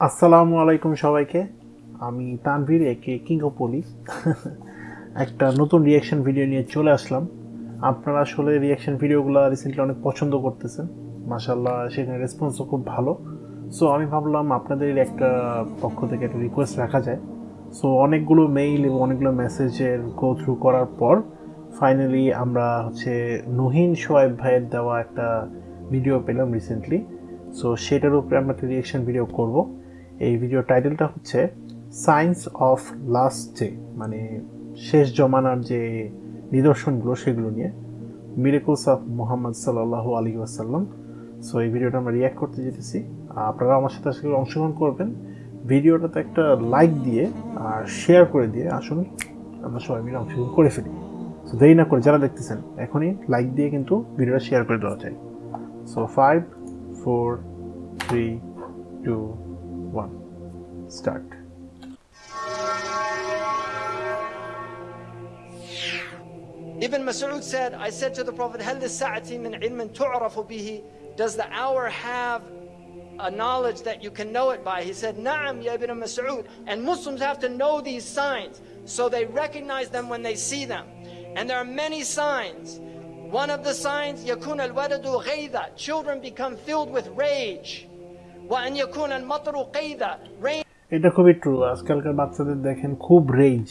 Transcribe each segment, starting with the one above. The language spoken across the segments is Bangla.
আসসালামু আলাইকুম সবাইকে। আমি তানভীর, একে কিং অফ পলি একটা নতুন রিয়াকশন ভিডিও নিয়ে চলে আসলাম। আপনারা আসলে রিয়াকশন ভিডিওগুলো রিসেন্টলি অনেক পছন্দ করতেছেন। মাসাল্লাহ সেখানে রেসপন্সও খুব ভালো। সো আমি ভাবলাম আপনাদের একটা পক্ষ থেকে একটা রিকোয়েস্ট রাখা যায়। সো অনেকগুলো মেইল এবং অনেকগুলো মেসেজের গো থ্রু করার পর ফাইনালি আমরা হচ্ছে নহিন সোয়েব ভাইয়ের দেওয়া একটা ভিডিও পেলাম রিসেন্টলি সো সেটার উপরে আমরা একটা রিয়েকশন ভিডিও করব। এই ভিডিও টাইটেলটা হচ্ছে সায়েন্স অফ লাস্ট ডে মানে শেষ জমানার যে নিদর্শনগুলো সেগুলো নিয়ে। মিরেকুলস অফ মোহাম্মদ সাল্লাহ আলী ওয়াসাল্লাম। সো এই ভিডিওটা আমরা রিয়াক্ট করতে যেতেছি। আপনারা আমার সাথে আসলে অংশগ্রহণ করবেন। ভিডিওটাতে একটা লাইক দিয়ে আর শেয়ার করে দিয়ে আসুন। আমরা সবাই মিলে অংশগ্রহণ করে ফেলি। সো দেরি না করে যারা দেখতেছেন, এখনই লাইক দিয়ে কিন্তু ভিডিওটা শেয়ার করে দেওয়া যায়। So five four three two one. Start. Ibn Mas'ud said, I said to the Prophet, Does the hour have a knowledge that you can know it by? He said, Na'am, ya ibn Mas'ud. And Muslims have to know these signs. So they recognize them when they see them. And there are many signs. One of the signs, al-wadudu غَيْظًا Children become filled with rage. وأن يكون المطر قيظا. Rain এটা খুবই ট্রু আজকালকার বাচ্চাদের দেখেন খুব রেঞ্জ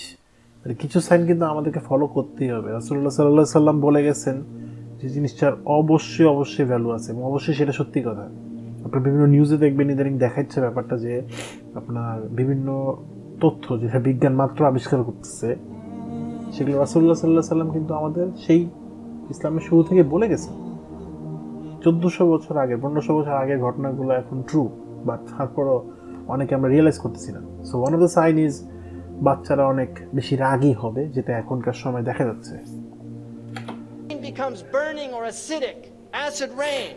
কিছু সাইন কিন্তু আমাদেরকে ফলো করতেই হবে রাসুল্লাহ সাল্লাহ সাল্লাম বলে গেছেন যে জিনিসটার অবশ্যই অবশ্যই ভ্যালু আছে এবং অবশ্যই সেটা সত্যি কথা আপনার বিভিন্ন নিউজে দেখবেন ইদানিং দেখাচ্ছে ব্যাপারটা যে আপনার বিভিন্ন তথ্য যেটা বিজ্ঞান মাত্র আবিষ্কার করতেছে সেগুলো রাসুল্লাহ সাল্লাহ সাল্লাম কিন্তু আমাদের সেই ইসলামের শুরু থেকে বলে গেছে চোদ্দোশো বছর আগে পনেরোশো বছর আগের ঘটনাগুলো এখন ট্রু বাট তারপরও অনেকে আমরা রিয়েলাইজ করতেছি না so one of the sign is বাচ্চারা অনেক বেশি রাগী হবে যেটা এখনকার সময় দেখা যাচ্ছে becomes burning or acidic, acid rain.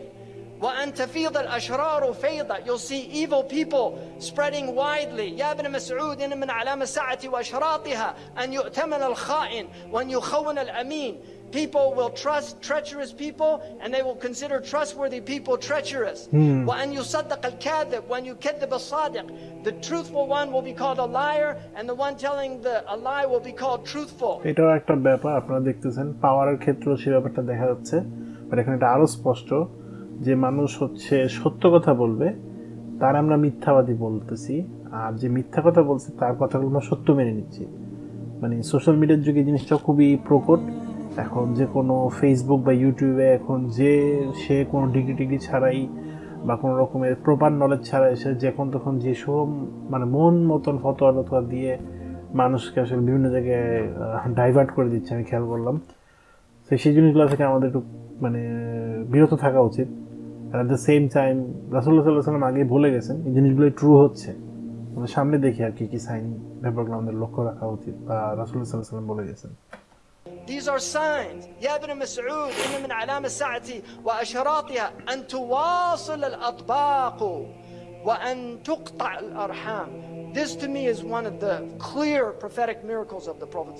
وأن تفيض الأشرار فيضا You'll see evil people spreading widely يا ابن مسعود إن من علامة الساعة وأشراطها أن يؤتمن الخائن وأن يخون الأمين people will trust treacherous people and they will consider trustworthy people treacherous. Hmm. When you The truthful one will be called a liar and the one telling the, a lie will be called truthful. এটাও একটা ব্যাপার আপনারা দেখতেছেন পাওয়ারের ক্ষেত্রেও সে ব্যাপারটা দেখা যাচ্ছে বাট এখানে এটা আরও স্পষ্ট যে মানুষ হচ্ছে সত্য কথা বলবে তার আমরা মিথ্যাবাদী বলতেছি আর যে মিথ্যা কথা বলছে তার কথাগুলো আমরা সত্য মেনে নিচ্ছি মানে সোশ্যাল মিডিয়ার যুগে জিনিসটা খুবই প্রকট এখন যে কোনো ফেসবুক বা ইউটিউবে এখন যে সে কোনো ডিগ্রি টিগ্রি ছাড়াই বা কোনো রকমের প্রপার নলেজ ছাড়া এসে যখন তখন যে সব মানে মন মতন ফতোয়া টতোয়া দিয়ে মানুষকে আসলে বিভিন্ন জায়গায় ডাইভার্ট করে দিচ্ছে, আমি খেয়াল করলাম। তো সেই জিনিসগুলো থেকে আমাদের একটু মানে বিরত থাকা উচিত। আর অ্যাট দ্য সেম টাইম রাসুল্লাহ সাল্লাহ সাল্লাম আগে বলে গেছেন, এই জিনিসগুলোই ট্রু হচ্ছে। আমাদের সামনে দেখি আর কি কি সাইন ব্যাপারগুলো আমাদের লক্ষ্য রাখা উচিত, বা রাসুল্লাহ সাল্লাহ সাল্লাম বলে গেছেন। These are signs. يا ابن مسعود إن من علام الساعة وأشراطها أن تواصل الأطباق وأن تقطع الأرحام. This to me is one of the clear prophetic miracles of the Prophet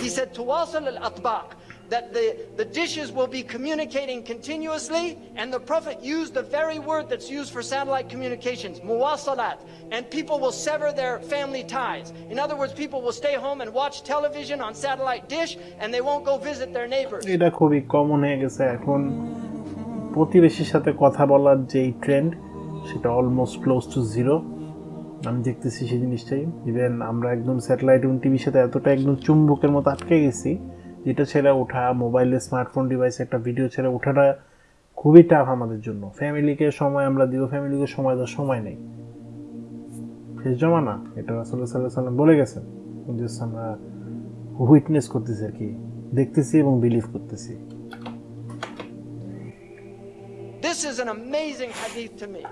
He said, Tuwasal al-atbaq, that the, the dishes will be communicating continuously, and the Prophet used the very word that's used for satellite communications, muwasalat, and people will sever their family ties. In other words, people will stay home and watch television on satellite dish, and they won't go visit their neighbors. প্রতিবেশীর সাথে কথা বলার যেই ট্রেন্ড সেটা অলমোস্ট ক্লোজ টু জিরো আমি দেখতেছি সেই জিনিসটাই। ইভেন আমরা একদম স্যাটেলাইট এবং টিভির সাথে এতটা একদম চুম্বকের মতো আটকে গেছি, যেটা ছেড়ে ওঠা মোবাইলে স্মার্টফোন ডিভাইসে একটা ভিডিও ছেড়ে ওঠাটা খুবই টাফ আমাদের জন্য। ফ্যামিলিকে সময় আমরা দিব ফ্যামিলিকে সময় দেওয়ার সময় নেই। শেষ জমা না এটা আসলে সাল্লাহ সাল্লাম বলে গেছেন। জাস্ট আমরা উইটনেস করতেছি আর কি, দেখতেছি এবং বিলিভ করতেছি। This is an amazing hadith to me.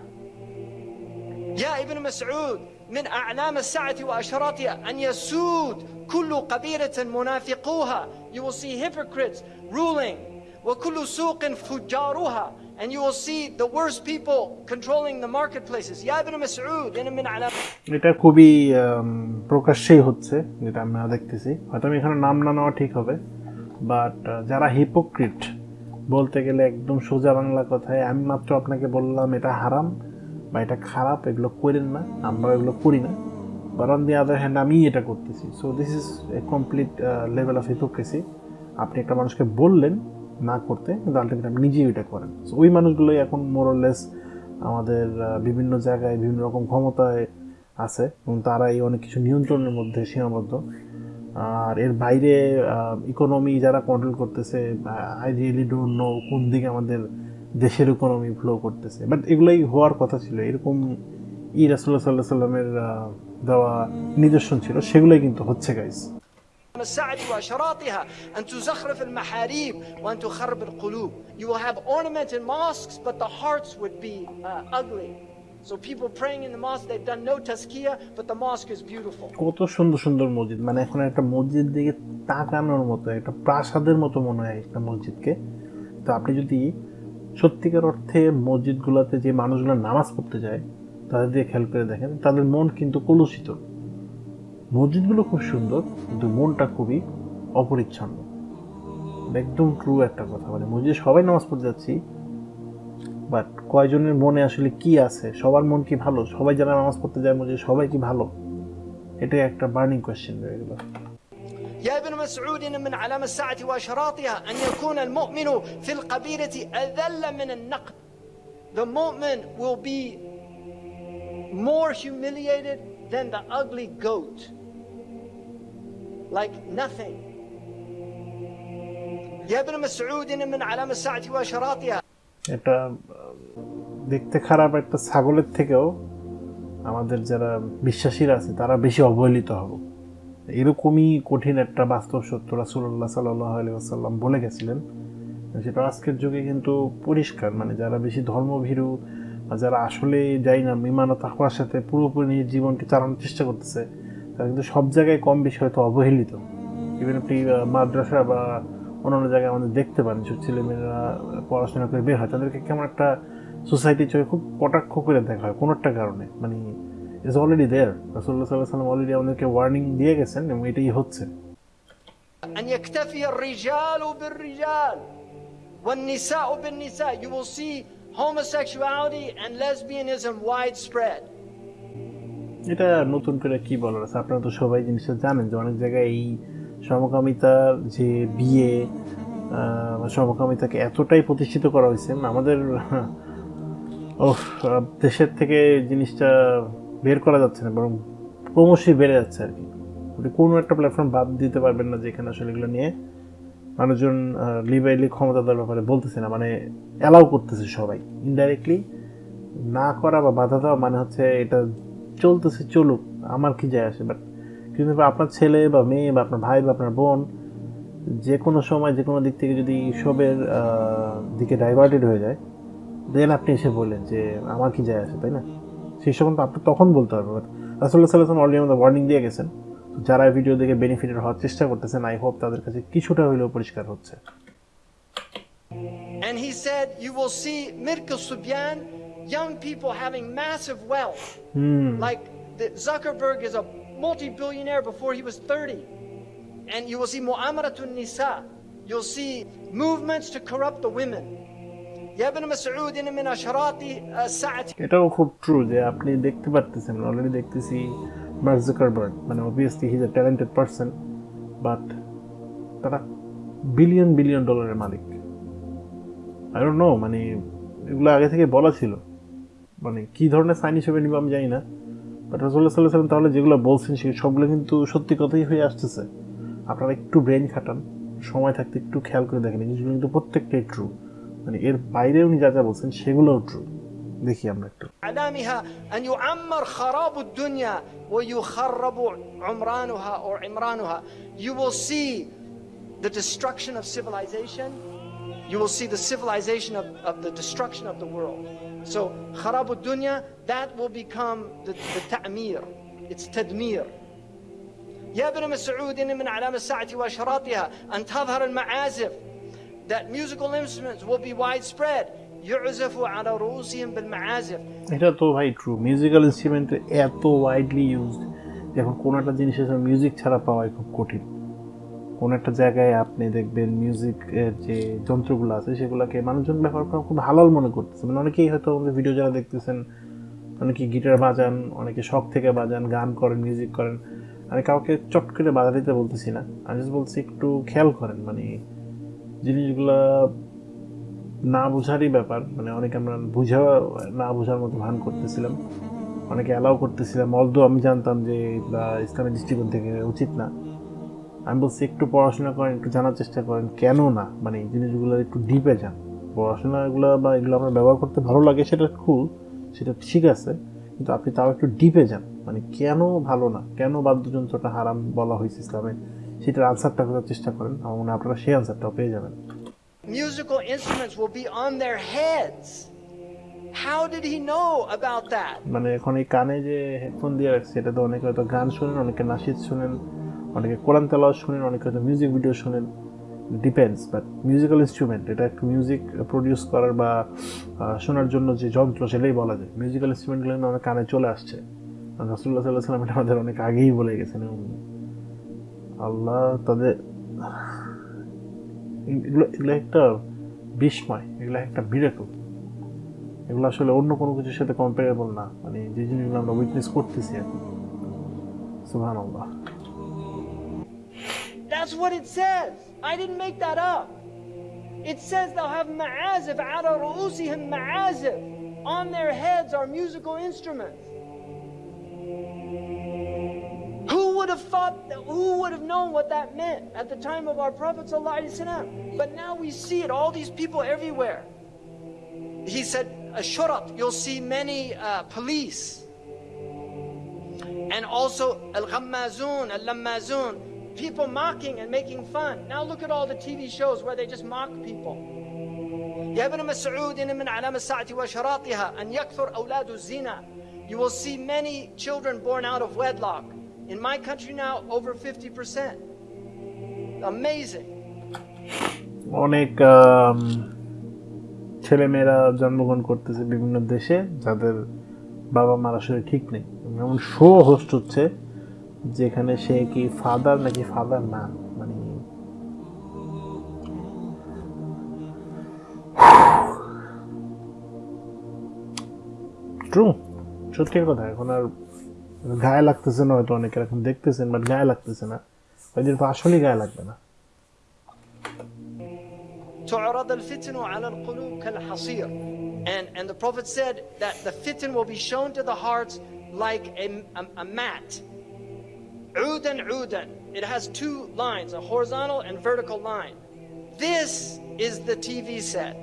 يا ابن مسعود من أعلام الساعة وأشراطها أن يسود كل قبيلة منافقوها You will see hypocrites ruling وكل سوق فجارها And you will see the worst people controlling the marketplaces يا ابن مسعود إن من أعلام এটা খুবই আম, প্রকাশ্যেই হচ্ছে যেটা আমরা দেখতেছি হয়তো আমি এখানে নাম না নেওয়া ঠিক হবে বাট যারা হিপোক্রিট বলতে গেলে একদম সোজা বাংলা কথায় আমি মাত্র আপনাকে বললাম এটা হারাম বা এটা খারাপ, এগুলো করেন না, আমরা এগুলো করি না। But on the other hand আমি এটা করতেছি। So this is a complete level of hypocrisy আপনি একটা মানুষকে বললেন না করতে, কিন্তু আলটিমেট আপনি নিজেই এটা করেন। সো ওই মানুষগুলোই এখন মোরলেস আমাদের বিভিন্ন জায়গায় বিভিন্ন রকম ক্ষমতায় আছে, এবং তারা এই অনেক কিছু নিয়ন্ত্রণের মধ্যে সীমাবদ্ধ। আর এর বাইরে ইকোনমি যারা কন্ট্রোল করতেছে আই রিয়েলি ডোন্ট নো কোন দিকে আমাদের দেশের ইকোনমি ফ্লো করতেছে বাট এগুলোই হওয়ার কথা ছিল এরকম ই রাসুল্লাহ সাল্লাহ সাল্লামের আহ, দেওয়া নিদর্শন ছিল সেগুলোই কিন্তু হচ্ছে guys الساعة وأشراطها أن تزخرف المحاريب وأن تخرب القلوب You will have ornamented mosques but the hearts would be uh, ugly So people praying in the mosque they've done no tazkiyah but the mosque is beautiful কত সুন্দর সুন্দর মসজিদ মানে এখন একটা মসজিদ দিকে তাকানোর মতো একটা প্রাসাদের মতো মনে হয় একটা মসজিদকে তো আপনি যদি সত্যিকার অর্থে মসজিদগুলোতে যে মানুষগুলো নামাজ পড়তে যায়, তাদের দিয়ে খেয়াল করে দেখেন, তাদের মন কিন্তু কলুষিত। মসজিদগুলো খুব সুন্দর, কিন্তু মনটা খুবই অপরিচ্ছন্ন। একদম ট্রু একটা কথা মানে মসজিদে সবাই নামাজ পড়তে যাচ্ছি বাট কয়জনের মনে আসলে কি আছে? সবার মন কি ভালো? সবাই যারা নামাজ পড়তে যায় মসজিদে, সবাই কি ভালো? এটাই একটা বার্নিং কোয়েশ্চেন রয়ে গেল। يا ابن مسعود إن من علام الساعة وأشراطها أن يكون المؤمن في القبيلة أذل من النقد The mu'min will be more humiliated than the ugly goat like nothing يا ابن مسعود إن من علام الساعة وأشراطها এটা আহ, দেখতে খারাপ একটা ছাগলের থেকেও আমাদের যারা বিশ্বাসীরা আছে তারা বেশি অবহেলিত হব এরকমই কঠিন একটা বাস্তব সত্য রাসুল্লাহ সাল্লাহ বলে গেছিলেন। সেটা আজকের যুগে কিন্তু পরিষ্কার মানে যারা বেশি ধর্মভীরু বা যারা আসলে যাই না ও তাকওয়ার সাথে পুরোপুরি নিজের জীবনকে চালানোর চেষ্টা করতেছে, তারা কিন্তু সব জায়গায় কম বেশি হয়তো অবহেলিত। ইভেন আপনি মাদ্রাসা বা অন্যান্য জায়গায় আমাদের দেখতে পান যেসব ছেলেমেয়েরা পড়াশোনা করে বের হয়, তাদেরকে কেমন একটা সোসাইটির চোখে খুব কটাক্ষ করে দেখা হয় কোনো একটা কারণে? মানে ইজ অলরেডি দেয়ার রাসুল্লাহ সাল্লাহ সাল্লাম অলরেডি আমাদেরকে ওয়ার্নিং দিয়ে গেছেন এবং এটাই হচ্ছে أن يكتفي الرجال بالرجال والنساء بالنساء You will see homosexuality and lesbianism widespread এটা নতুন করে কি বলার আছে আপনারা তো সবাই জিনিসটা জানেন যে অনেক জায়গায় এই সমকামিতার যে বিয়ে আহ, বা সমকামিতাকে এতটাই প্রতিষ্ঠিত করা হয়েছে আমাদের ও দেশের থেকে জিনিসটা বের করা যাচ্ছে না, বরং ক্রমশই বেড়ে যাচ্ছে আর কি। আপনি কোনো একটা প্ল্যাটফর্ম বাদ দিতে পারবেন না যেখানে আসলে এগুলো নিয়ে মানুষজন লিবাইলি ক্ষমতাদার ব্যাপারে বলতেছে না মানে অ্যালাউ করতেছে সবাই। ইনডাইরেক্টলি না করা বা বাধা দেওয়া মানে হচ্ছে এটা চলতেছে, চলুক, আমার কি যায় আসে বাট কিন্তু আপনার ছেলে বা মেয়ে বা আপনার ভাই বা আপনার বোন যে কোনো সময়, যে কোনো দিক থেকে যদি সবের দিকে ডাইভার্টেড হয়ে যায় দেন আপনি এসে বললেন যে আমার কি যায় আসে, তাই না? সেই তো আপনি তখন বলতে বাট রাসুল্লাহ সাল্লাম অলরেডি আমাদের ওয়ার্নিং দিয়ে গেছেন যারা ভিডিও দেখে বেনিফিটেড হওয়ার চেষ্টা করতেছেন আই হোপ তাদের কাছে কিছুটা হইলেও পরিষ্কার হচ্ছে And he said, You will see Mirka Subyan, young people having massive wealth. Hmm Like the, Zuckerberg is a multi billionaire before he was 30. And you will see Mu'amaratun Nisa. You'll see movements to corrupt the women. এটাও খুব ট্রু যে আপনি দেখতে পারতেছেন অলরেডি দেখতেছি মার্ক জুকারবার্গ মানে obviously his a talented person but তারা বিলিয়ন বিলিয়ন ডলারের মালিক। আই ডোন্ট নো মানে এগুলো আগে থেকে বলা ছিল। মানে কি ধরনের সাইন হিসেবে নিব আমি জানি না বাট রসুল্লাহ সাল্লাহ সাল্লাম তাহলে যেগুলো বলছেন সে সবগুলো কিন্তু সত্যি কথাই হয়ে আসতেছে। আপনারা একটু ব্রেন খাটান, সময় থাকতে একটু খেয়াল করে দেখেন জিনিসগুলো কিন্তু প্রত্যেকটাই ট্রু মানে এর বাইরে উনি যা যা বলছেন সেগুলোও ট্রু দেখি আমরা একটু علامها أن يعمر خراب الدنيا ويخرب عمرانها or عمرانها. You will see the destruction of civilization. You will see the civilization of, of the destruction of the world. So خراب الدنيا, that will become the, the ta'mir. It's tadmir. يا ابن مسعود إن من علامة الساعة وأشراطها أن تظهر المعازف that musical instruments will be widespread. এটা তো ভাই ট্রু মিউজিক্যাল ইনস্ট্রুমেন্ট এত ওয়াইডলি ইউজড এখন কোনো একটা জিনিসের মিউজিক ছাড়া পাওয়াই খুব কঠিন। কোনো একটা জায়গায় আপনি দেখবেন মিউজিকের যে যন্ত্রগুলো আছে, সেগুলোকে মানুষজন ব্যবহার করা খুব হালাল মনে করতেছে। মানে অনেকেই হয়তো আমাদের ভিডিও যারা দেখতেছেন, অনেকে গিটার বাজান, অনেকে শখ থেকে বাজান, গান করেন মিউজিক করেন। আমি কাউকে চট করে বাজা দিতে বলতেছি না। আমি বলছি একটু খেয়াল করেন মানে জিনিসগুলা না বোঝারই ব্যাপার। মানে অনেকে আমরা বুঝা না বোঝার মতো ভান করতেছিলাম। অনেকে অ্যালাউ করতেছিলাম। অলদো আমি জানতাম যে এগুলা ইসলামের দৃষ্টিকোণ থেকে উচিত না। আমি বলছি, একটু পড়াশোনা করেন, একটু জানার চেষ্টা করেন। কেন না? মানে এই জিনিসগুলো একটু ডিপে যান। পড়াশোনাগুলো বা এগুলো আমার ব্যবহার করতে ভালো লাগে, সেটা খুব সেটা ঠিক আছে। কিন্তু আপনি তাও একটু ডিপে যান। মানে কেন ভালো না? কেন বাদ্যযন্ত্রটা হারাম বলা হয়েছে ইসলামে? সেটার আনসারটা করার চেষ্টা করেন আমার মনে আপনারা সেই আনসারটাও পেয়ে যাবেন। Musical instruments will be on their heads. How did he know about that? মানে এখন এই কানে যে হেডফোন দিয়ে রাখছে এটা তো অনেকে হয়তো গান শোনেন অনেকে নাসিদ শোনেন অনেকে কোরআন তেলাওয়াত শোনেন অনেকে হয়তো মিউজিক ভিডিও শোনেন। ডিপেন্ডস বাট মিউজিক্যাল ইনস্ট্রুমেন্ট এটা একটু মিউজিক প্রডিউস করার বা শোনার জন্য যে যন্ত্র সেটাই বলা যায়। মিউজিক্যাল ইনস্ট্রুমেন্টগুলো কিন্তু আমাদের কানে চলে আসছে। রাসুল্লাহ সাল্লাহ সাল্লাম এটা আমাদের অনেক আগেই বলে গেছেন এবং আল্লাহ তাদের এগুলো এগুলো একটা বিস্ময় এগুলো একটা বিরাকল এগুলো আসলে অন্য কোনো কিছুর সাথে কম্পারেবল না মানে যে জিনিসগুলো আমরা উইটনেস করতেছি এখন সুহান আল্লাহ That's what it says. I didn't make that up. It says they'll have ma'azif ala ru'usihim ma'azif. On their heads are musical instruments. would have thought that, who would have known what that meant at the time of our Prophet ﷺ? But now we see it, all these people everywhere. He said, Ashurat, you'll see many uh, police and also al ghammazun, al lammazun, people mocking and making fun. Now look at all the TV shows where they just mock people. يا ابن مسعود إن من علام الساعة وشراطها أن يكثر أولاد الزنا. You will see many children born out of wedlock. In my country now, over 50%. Amazing. অনেক ছেলেমেয়েরা জন্মগ্রহণ করতেছে বিভিন্ন দেশে যাদের বাবা মার আসলে ঠিক নেই এমন শো হোস্ট হচ্ছে যেখানে সে কি ফাদার নাকি ফাদার না মানে ট্রু সত্যির কথা এখন আর গায়ে লাগতেছে না হয়তো অনেকের এখন দেখতেছেন বাট গায়ে লাগতেছে না ওই দিন তো আসলেই গায়ে লাগবে না تعرض الفتن على القلوب كالحصير and and the prophet said that the fitan will be shown to the hearts like a, a, a mat عودا عودا it has two lines a horizontal and vertical line this is the tv set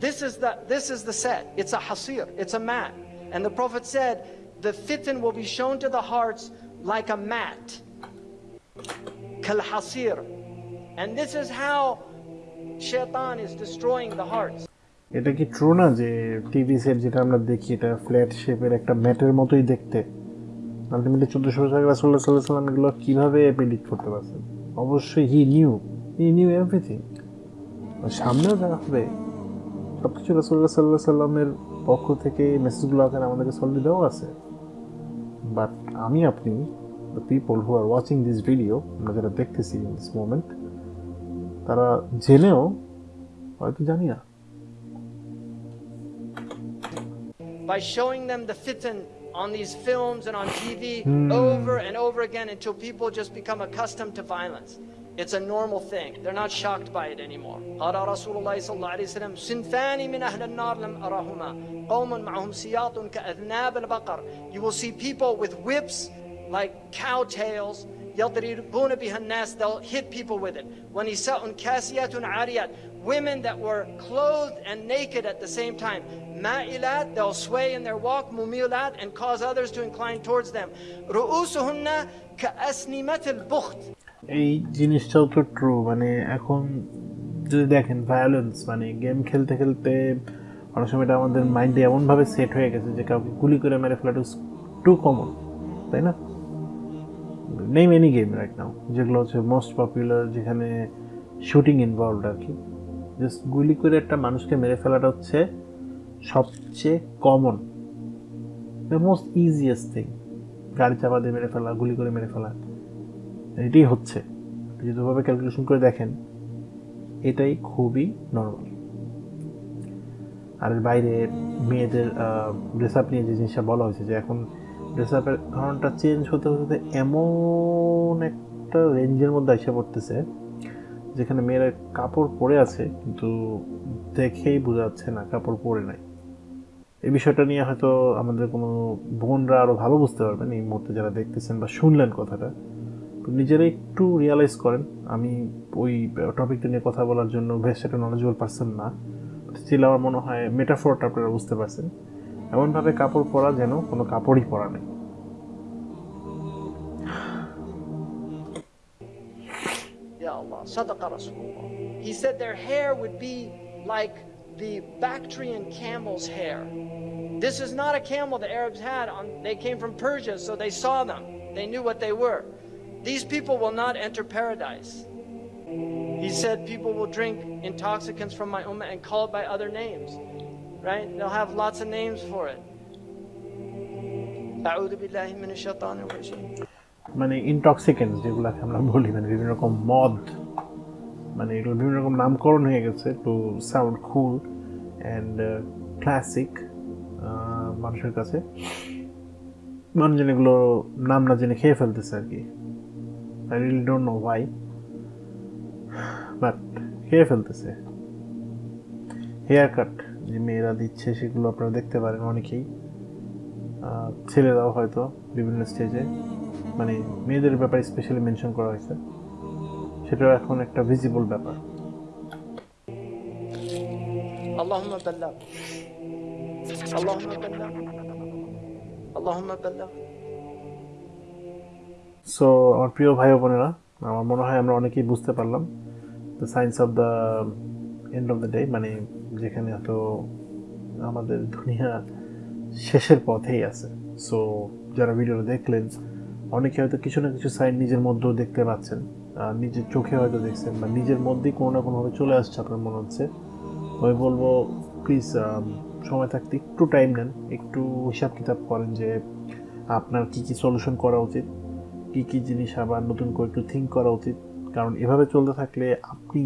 this is the this is the set it's a hasir it's a mat and the prophet said the fitan will be shown to the hearts like a mat. Kalhasir. And this is how shaitan is destroying the hearts. এটা কি ট্রু না যে টিভি সেট যেটা আমরা দেখি, এটা ফ্ল্যাট শেপের একটা ম্যাটের মতোই দেখতে আলটিমেটলি চোদ্দোশো বছর রাসুল্লাহ সাল্লাহ সাল্লাম এগুলো কীভাবে প্রেডিক্ট করতে পারছেন অবশ্যই he knew he knew everything সামনেও যা হবে সব কিছু রাসুল্লাহ সাল্লাহ সাল্লামের পক্ষ থেকে মেসেজগুলো আকারে আমাদেরকে সলিড দেওয়া আছে বাট আমি আপনি the people who are watching this video আমরা যারা দেখতেছি ইন দিস মোমেন্ট তারা জেনেও হয়তো জানি না by showing them the fitan on these films and on TV over and over again until people just become accustomed to violence. It's a normal thing. They're not shocked by it anymore. قال رسول الله صلى الله عليه وسلم صنفان من أهل النار لم أرهما قوم معهم سياط كأذناب البقر You will see people with whips like cow tails يضربون بها الناس They'll hit people with it ونساء كاسيات عاريات Women that were clothed and naked at the same time مائلات They'll sway in their walk مميلات and cause others to incline towards them رؤوسهن كأسنمة البخت এই জিনিসটাও তো ট্রু মানে এখন যদি দেখেন ভায়োলেন্স মানে গেম খেলতে খেলতে অনেক সময় এটা আমাদের মাইন্ডে এমনভাবে সেট হয়ে গেছে যে কাউকে গুলি করে মেরে ফেলাটা টু কমন তাই না? নেই এনি গেম রাইট নাও যেগুলো হচ্ছে মোস্ট পপুলার যেখানে শুটিং ইনভলভড আর কি। জাস্ট গুলি করে একটা মানুষকে মেরে ফেলাটা হচ্ছে সবচেয়ে common the most easiest thing গাড়ি চাপা দিয়ে মেরে ফেলা, গুলি করে মেরে ফেলা। এটাই হচ্ছে। আপনি যদি ক্যালকুলেশন করে দেখেন, এটাই খুবই নর্মাল আর বাইরে মেয়েদের ড্রেস আপ নিয়ে যে জিনিসটা বলা হয়েছে যে এখন ড্রেস আপের ধরনটা চেঞ্জ হতে হতে এমন একটা রেঞ্জের মধ্যে এসে পড়তেছে, যেখানে মেয়েরা কাপড় পরে আছে, কিন্তু দেখেই বোঝা যাচ্ছে না কাপড় পরে নাই। এই বিষয়টা নিয়ে হয়তো আমাদের কোনো বোনরা আরও ভালো বুঝতে পারবেন এই মুহূর্তে যারা দেখতেছেন বা শুনলেন কথাটা। নিজেরা একটু রিয়ালাইজ করেন আমি ওই টপিকটা নিয়ে কথা বলার জন্য বেশ একটা নলেজেবল পার্সন না স্টিল আমার মনে হয় মেটাফোরটা আপনারা বুঝতে পারছেন এমনভাবে কাপড় পরা যেন কোনো কাপড়ই পরা নেই. He said their hair would be like the Bactrian camel's hair. This is not a camel the Arabs had on they came from Persia, so they saw them. They knew what they were. These people will not enter paradise. He said, people will drink intoxicants from my ummah and call it by other names, right? They'll have lots of names for it. মানে ইনটক্সিকেন্ট যেগুলোকে আমরা বলি মানে বিভিন্ন রকম মদ মানে এগুলো বিভিন্ন রকম নামকরণ হয়ে গেছে to sound cool and classic মানুষের কাছে মানুষজন এগুলো নাম না জেনে খেয়ে ফেলতেছে আর কি I really don't know why but খেয়ে ফেলতেছে হেয়ার কাট যে মেয়েরা দিচ্ছে সেগুলো আপনারা দেখতে পারেন অনেকেই আহ, ছেলেরাও হয়তো বিভিন্ন স্টেজে মানে মেয়েদের ব্যাপারে স্পেশালি মেনশন করা হয়েছে সেটাও এখন একটা ভিজিবল ব্যাপার اللهم بلغ اللهم بلغ اللهم بلغ সো আমার প্রিয় ভাই বোনেরা, আমার মনে হয় আমরা অনেকেই বুঝতে পারলাম the science of the end of the day মানে যেখানে হয়তো আমাদের দুনিয়া শেষের পথেই আছে। সো যারা ভিডিওটা দেখলেন, অনেকে হয়তো কিছু না কিছু সাইন নিজের মধ্যেও দেখতে পাচ্ছেন নিজের চোখে হয়তো দেখছেন বা নিজের মধ্যেই কোনো না কোনোভাবে চলে আসছে আপনার মনে হচ্ছে। আমি বলব প্লিজ সময় থাকতে একটু টাইম নেন, একটু হিসাব কিতাব করেন যে আপনার কি কি সলিউশন করা উচিত। কি কি জিনিস আবার নতুন করে একটু থিঙ্ক করা উচিত? কারণ এভাবে চলতে থাকলে আপনি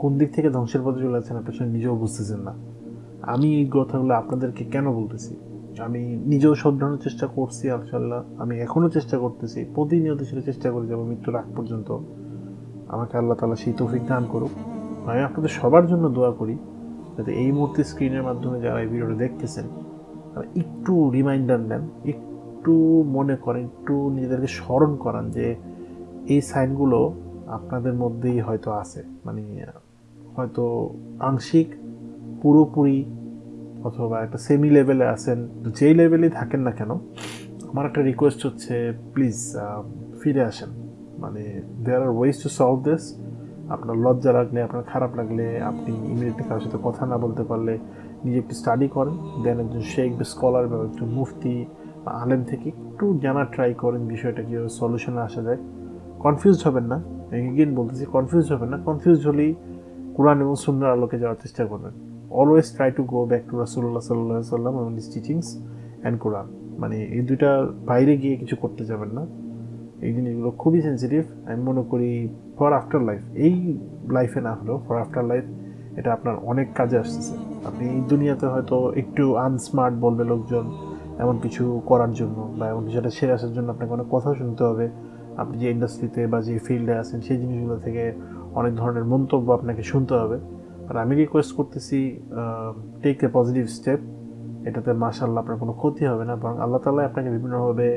কোন দিক থেকে ধ্বংসের পথে চলে যাচ্ছেন আপনি আসলে নিজেও বুঝতেছেন না। আমি এই কথাগুলো আপনাদেরকে কেন বলতেছি? আমি নিজেও শোধরানোর চেষ্টা করছি আলশাল্লাহ আমি এখনও চেষ্টা করতেছি, প্রতিনিয়ত সেটা চেষ্টা করে যাব মৃত্যুর আগ পর্যন্ত আমাকে আল্লাহ তালা সেই তৌফিক দান করুক। আমি আপনাদের সবার জন্য দোয়া করি, যাতে এই মুহূর্তে স্ক্রিনের মাধ্যমে যারা এই ভিডিওটা দেখতেছেন একটু রিমাইন্ডার নেন একটু মনে করেন, একটু নিজেদেরকে স্মরণ করান যে এই সাইনগুলো আপনাদের মধ্যেই হয়তো আছে। মানে হয়তো আংশিক, পুরোপুরি অথবা একটা সেমি লেভেলে আছেন, যেই লেভেলেই থাকেন না কেন, আমার একটা রিকোয়েস্ট হচ্ছে প্লিজ ফিরে আসেন। মানে there are ways to solve this আপনার লজ্জা লাগলে, আপনার খারাপ লাগলে, আপনি ইমিডিয়েটলি কারোর সাথে কথা না বলতে পারলে নিজে একটু স্টাডি করেন। দেন একজন শেখ বা স্কলার বা একজন মুফতি আলেম থেকে একটু জানার ট্রাই করেন বিষয়টা, কীভাবে সলিউশনে আসা যায়। কনফিউজড হবেন না। এগেন বলতেছি কনফিউজ হবেন না। কনফিউজ হলেই কোরআন এবং সুন্দর আলোকে যাওয়ার চেষ্টা করবেন। Always try to go back to রাসুল্লাহ সাল্লাহ সাল্লাম এবং ইস টিচিংস অ্যান্ড কোরআন মানে এই দুইটা বাইরে গিয়ে কিছু করতে যাবেন না। এই জিনিসগুলো খুবই সেন্সিটিভ আমি মনে করি ফর আফটার লাইফ এই লাইফে না হলেও ফর আফটার লাইফ এটা আপনার অনেক কাজে আসতেছে। আপনি দুনিয়াতে হয়তো একটু আনস্মার্ট বলবে লোকজন। এমন কিছু করার জন্য বা এমন কিছুটা সেরে আসার জন্য আপনাকে অনেক কথা শুনতে হবে। আপনি যে ইন্ডাস্ট্রিতে বা যে ফিল্ডে আছেন, সেই জিনিসগুলো থেকে অনেক ধরনের মন্তব্য আপনাকে শুনতে হবে। আর আমি রিকোয়েস্ট করতেছি টেক এ পজিটিভ স্টেপ এটাতে মাশাল্লাহ আপনার কোনো ক্ষতি হবে না, বরং আল্লাহ তালা আপনাকে বিভিন্নভাবে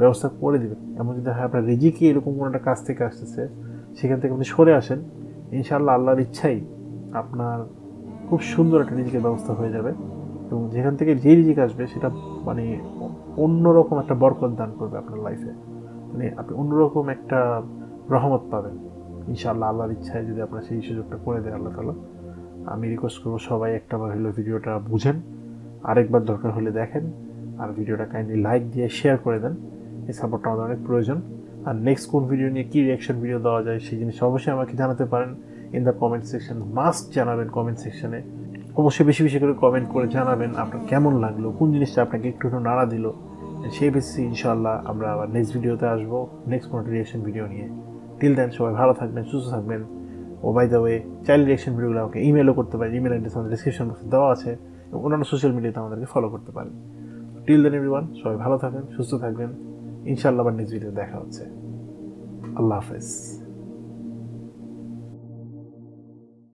ব্যবস্থা করে দেবেন। এমন যদি হয় আপনার রিজিকি এরকম কোনো একটা কাজ থেকে আসতেছে, সেখান থেকে আপনি সরে আসেন। ইনশাআল্লাহ আল্লাহর ইচ্ছাই আপনার খুব সুন্দর একটা রিজিকের ব্যবস্থা হয়ে যাবে। এবং যেখান থেকে যেই রিজিক আসবে, সেটা মানে অন্যরকম একটা বরকত দান করবে আপনার লাইফে মানে আপনি অন্যরকম একটা রহমত পাবেন। ইনশাআল্লাহ আল্লাহর ইচ্ছায় যদি আপনার সেই সুযোগটা করে দেয় আল্লাহ তালা আমি রিকোয়েস্ট করব সবাই একটাবার হলো ভিডিওটা বুঝেন। আরেকবার দরকার হলে দেখেন। আর ভিডিওটা কাইন্ডলি লাইক দিয়ে শেয়ার করে দেন। এই সাপোর্টটা আমাদের অনেক প্রয়োজন। আর নেক্সট কোন ভিডিও নিয়ে কী রিয়াকশন ভিডিও দেওয়া যায় সেই জিনিস অবশ্যই আমাকে জানাতে পারেন। In the comment section must জানাবেন কমেন্ট সেকশনে অবশ্যই বেশি বেশি করে কমেন্ট করে জানাবেন আপনার কেমন লাগল, কোন জিনিসটা আপনাকে একটু একটু নাড়া দিল। সেই বেসিসে ইনশাল্লাহ আমরা আবার নেক্সট ভিডিওতে আসব নেক্সট কোনো রিয়াকশন ভিডিও নিয়ে। টিল দেন সবাই ভালো থাকবেন, সুস্থ থাকবেন। ও by the way child reaction ভিডিওগুলো আমাকে ইমেলও করতে পারে ইমেল অ্যাড্রেস আমাদের ডিসক্রিপশন বক্সে দেওয়া আছে এবং অন্যান্য সোশ্যাল মিডিয়াতে আমাদেরকে ফলো করতে পারেন। টিল দেন এভরিওয়ান সবাই ভালো থাকবেন, সুস্থ থাকবেন। ইনশাল্লাহ আবার নেক্সট ভিডিও দেখা হচ্ছে। আল্লাহ হাফেজ।